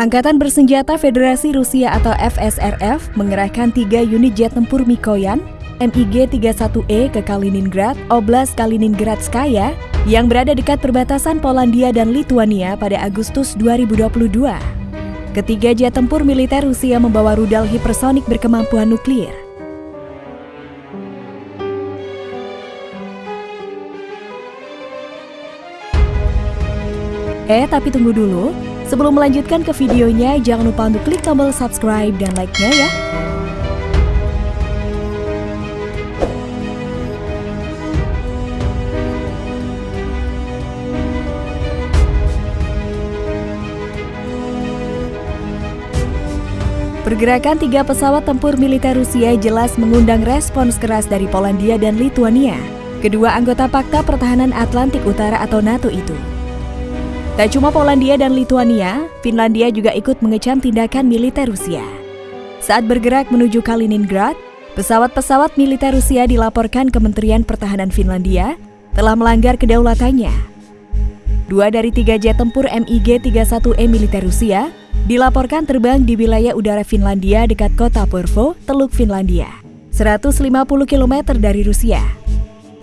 Angkatan Bersenjata Federasi Rusia atau FSRF mengerahkan tiga unit jet tempur Mikoyan MiG-31E ke Kaliningrad, Oblast Kaliningradskaya yang berada dekat perbatasan Polandia dan Lituania pada Agustus 2022. Ketiga jet tempur militer Rusia membawa rudal hipersonik berkemampuan nuklir. Eh, tapi tunggu dulu. Sebelum melanjutkan ke videonya, jangan lupa untuk klik tombol subscribe dan like-nya ya. Pergerakan tiga pesawat tempur militer Rusia jelas mengundang respons keras dari Polandia dan Lituania, kedua anggota Pakta Pertahanan Atlantik Utara atau NATO itu. Tak cuma Polandia dan Lituania, Finlandia juga ikut mengecam tindakan militer Rusia. Saat bergerak menuju Kaliningrad, pesawat-pesawat militer Rusia dilaporkan Kementerian Pertahanan Finlandia telah melanggar kedaulatannya. Dua dari tiga jet tempur MiG-31E militer Rusia dilaporkan terbang di wilayah udara Finlandia dekat kota Porvo, Teluk Finlandia, 150 km dari Rusia.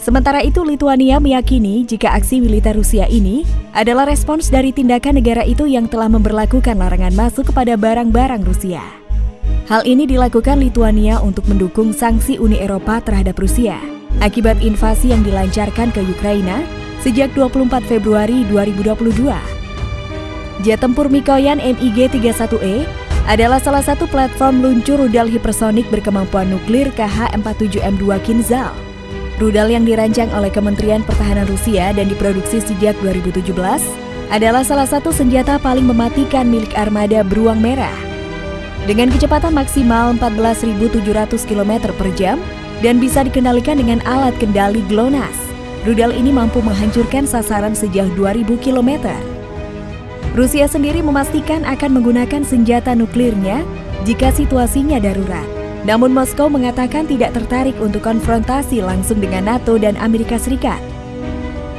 Sementara itu, Lituania meyakini jika aksi militer Rusia ini adalah respons dari tindakan negara itu yang telah memperlakukan larangan masuk kepada barang-barang Rusia. Hal ini dilakukan Lituania untuk mendukung sanksi Uni Eropa terhadap Rusia akibat invasi yang dilancarkan ke Ukraina sejak 24 Februari 2022. Jet tempur Mikoyan MiG-31E adalah salah satu platform luncur rudal hipersonik berkemampuan nuklir KH-47M2 Kinzhal Rudal yang dirancang oleh Kementerian Pertahanan Rusia dan diproduksi sejak 2017 adalah salah satu senjata paling mematikan milik armada Beruang Merah. Dengan kecepatan maksimal 14.700 km per jam dan bisa dikendalikan dengan alat kendali GLONASS, rudal ini mampu menghancurkan sasaran sejauh 2.000 km. Rusia sendiri memastikan akan menggunakan senjata nuklirnya jika situasinya darurat. Namun Moskow mengatakan tidak tertarik untuk konfrontasi langsung dengan NATO dan Amerika Serikat.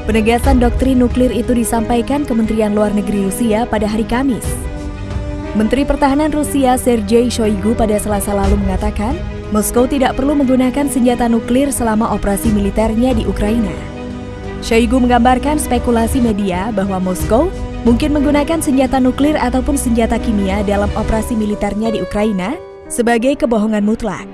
Penegasan doktrin nuklir itu disampaikan Kementerian Luar Negeri Rusia pada hari Kamis. Menteri Pertahanan Rusia Sergei Shoigu pada Selasa lalu mengatakan, Moskow tidak perlu menggunakan senjata nuklir selama operasi militernya di Ukraina. Shoigu menggambarkan spekulasi media bahwa Moskow mungkin menggunakan senjata nuklir ataupun senjata kimia dalam operasi militernya di Ukraina sebagai kebohongan mutlak.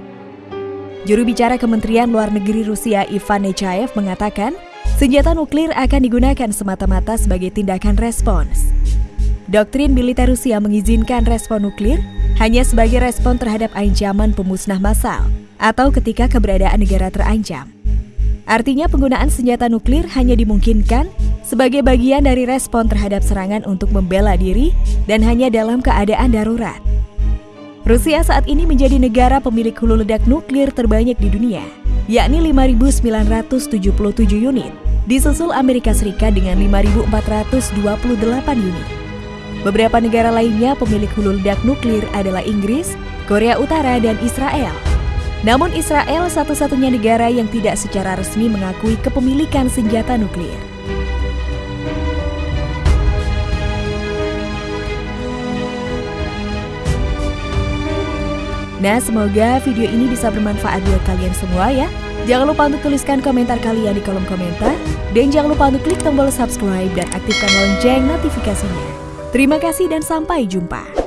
Juru bicara Kementerian Luar Negeri Rusia Ivan Nechayev mengatakan, senjata nuklir akan digunakan semata-mata sebagai tindakan respons. Doktrin militer Rusia mengizinkan respon nuklir hanya sebagai respon terhadap ancaman pemusnah massal atau ketika keberadaan negara terancam. Artinya penggunaan senjata nuklir hanya dimungkinkan sebagai bagian dari respon terhadap serangan untuk membela diri dan hanya dalam keadaan darurat. Rusia saat ini menjadi negara pemilik hulu ledak nuklir terbanyak di dunia, yakni 5.977 unit, disusul Amerika Serikat dengan 5.428 unit. Beberapa negara lainnya pemilik hulu ledak nuklir adalah Inggris, Korea Utara, dan Israel. Namun Israel satu-satunya negara yang tidak secara resmi mengakui kepemilikan senjata nuklir. Nah, semoga video ini bisa bermanfaat buat kalian semua ya. Jangan lupa untuk tuliskan komentar kalian di kolom komentar. Dan jangan lupa untuk klik tombol subscribe dan aktifkan lonceng notifikasinya. Terima kasih dan sampai jumpa.